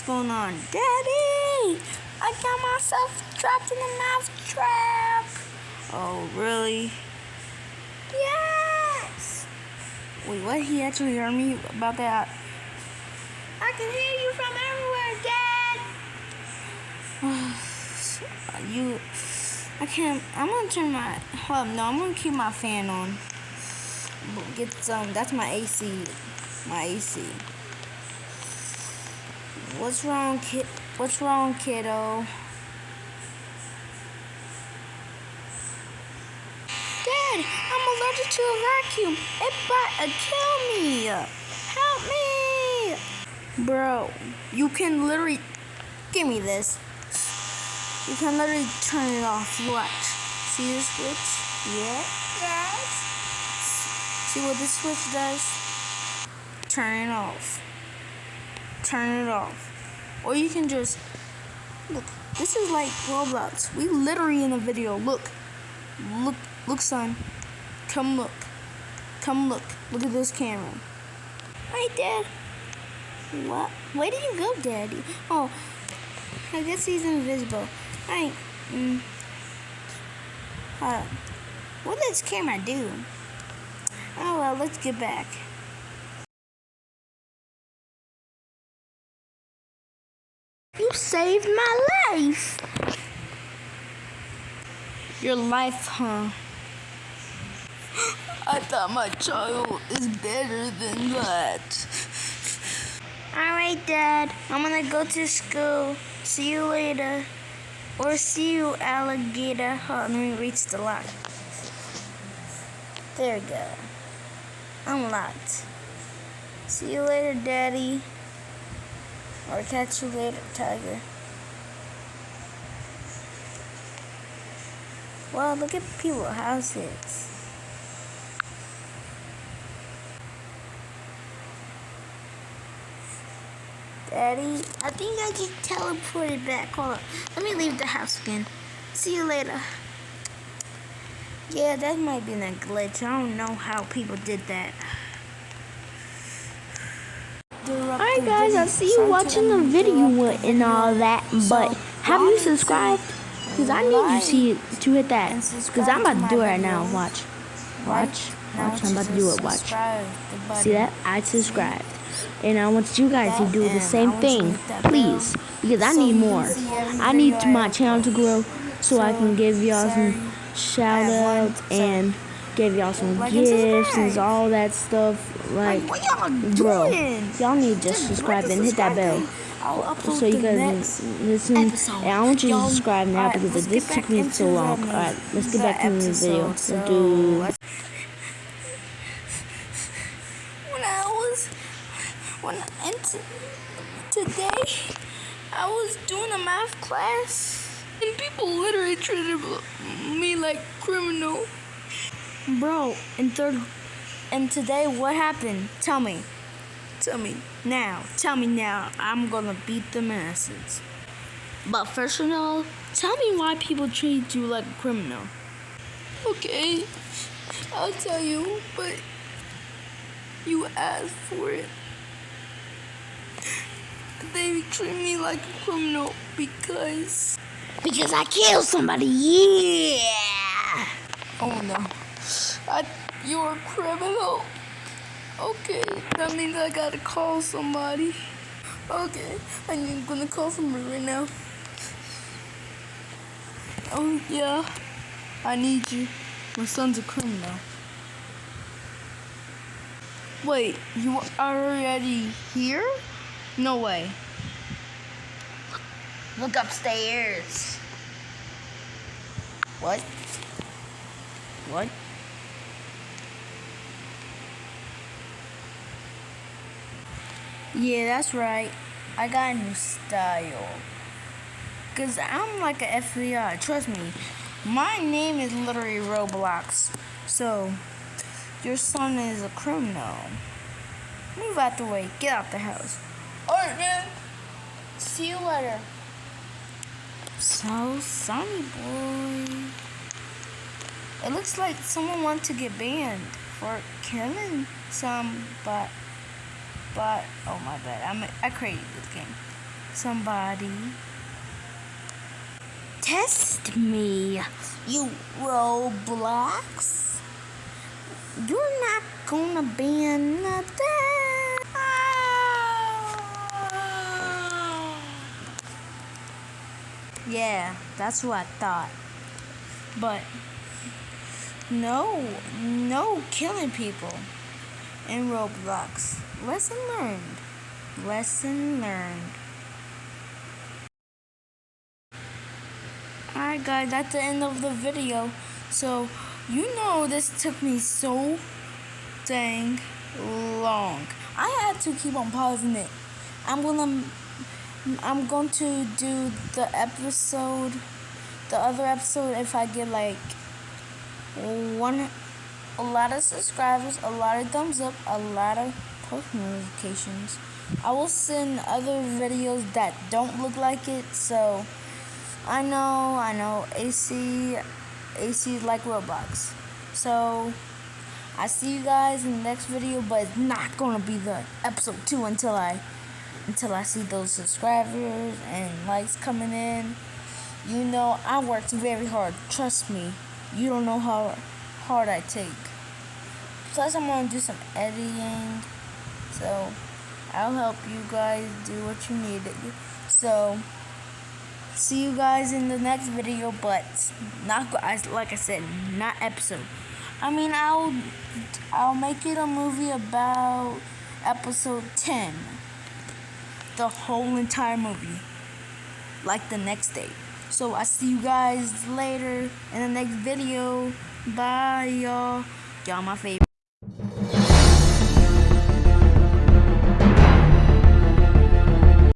What's going on? Daddy! I got myself trapped in a mouse trap! Oh, really? Yes! Wait, what? He actually heard me about that? I can hear you from everywhere, Dad! you... I can't... I'm gonna turn my... Hold up, no, I'm gonna keep my fan on. Get some... That's my AC. My AC. What's wrong, kid? What's wrong, kiddo? Dad, I'm allergic to a vacuum. It might uh, kill me. Help me. Bro, you can literally... Give me this. You can literally turn it off. Watch. See this switch? Yeah. Yes. See what this switch does? Turn it off. Turn it off. Or you can just, look, this is like Roblox. We literally in a video, look, look, look son, come look, come look, look at this camera. Hi dad. What? Where did you go daddy? Oh, I guess he's invisible. Hi. Mm. Uh, what does camera do? Oh well, let's get back. You saved my life. Your life, huh? I thought my child is better than that. Alright, Dad. I'm gonna go to school. See you later. Or see you, alligator. Hold on, let me reach the lock. There we go. Unlocked. See you later, Daddy. Or catch you later, tiger. Wow, look at people's houses. Daddy, I think I get teleported back. Hold on. Let me leave the house again. See you later. Yeah, that might be a glitch. I don't know how people did that. Alright guys, I see you watching the video and all that, but have you subscribed? Because I need you see to hit that. Because I'm about to do it right now. Watch. Watch. Watch. I'm about to do it. Watch. See that? I subscribed. And I want you guys to do the same thing. Please. Because I need more. I need my channel to grow so I can give y'all some shout outs and give y'all some gifts and all that stuff. Like, bro, y'all need to just subscribe and hit that bell. So you guys listen. And I want you to subscribe now because this took me so long. Alright, let's get back to the video. Let's do. When I was. When and today, I was doing a math class, and people literally treated me like criminal. Bro, in third and today what happened? Tell me. Tell me now. Tell me now. I'm gonna beat the masses. But first of all, tell me why people treat you like a criminal. Okay, I'll tell you, but you asked for it. They treat me like a criminal because... Because I killed somebody, yeah! Oh no. I, you're a criminal. Okay, that means I gotta call somebody. Okay, I'm gonna call somebody right now. Oh yeah, I need you. My son's a criminal. Wait, you are already here? No way. Look upstairs. What? What? Yeah, that's right. I got a new style. Cause I'm like an FBI, trust me. My name is literally Roblox. So, your son is a criminal. Move out the way. Get out the house. Alright, man. See you later. So, Sonny boy. It looks like someone wants to get banned for killing some, but oh my bad, I'm, I created this game. somebody. Test me, you Roblox. You're not gonna ban nothing. Yeah, that's what I thought. But no, no killing people in Roblox. Lesson learned. Lesson learned. Alright guys, that's the end of the video. So, you know this took me so dang long. I had to keep on pausing it. I'm gonna I'm going to do the episode the other episode if I get like one a lot of subscribers, a lot of thumbs up, a lot of post notifications. I will send other videos that don't look like it, so I know, I know, AC, AC is like Roblox. So, I see you guys in the next video, but it's not gonna be the episode two until I, until I see those subscribers and likes coming in. You know, I worked very hard. Trust me. You don't know how hard I take. Plus, I'm gonna do some editing, so I'll help you guys do what you need. So see you guys in the next video, but not like I said, not episode. I mean, I'll I'll make it a movie about episode 10. The whole entire movie. Like the next day. So I see you guys later in the next video. Bye y'all. Y'all my favorite.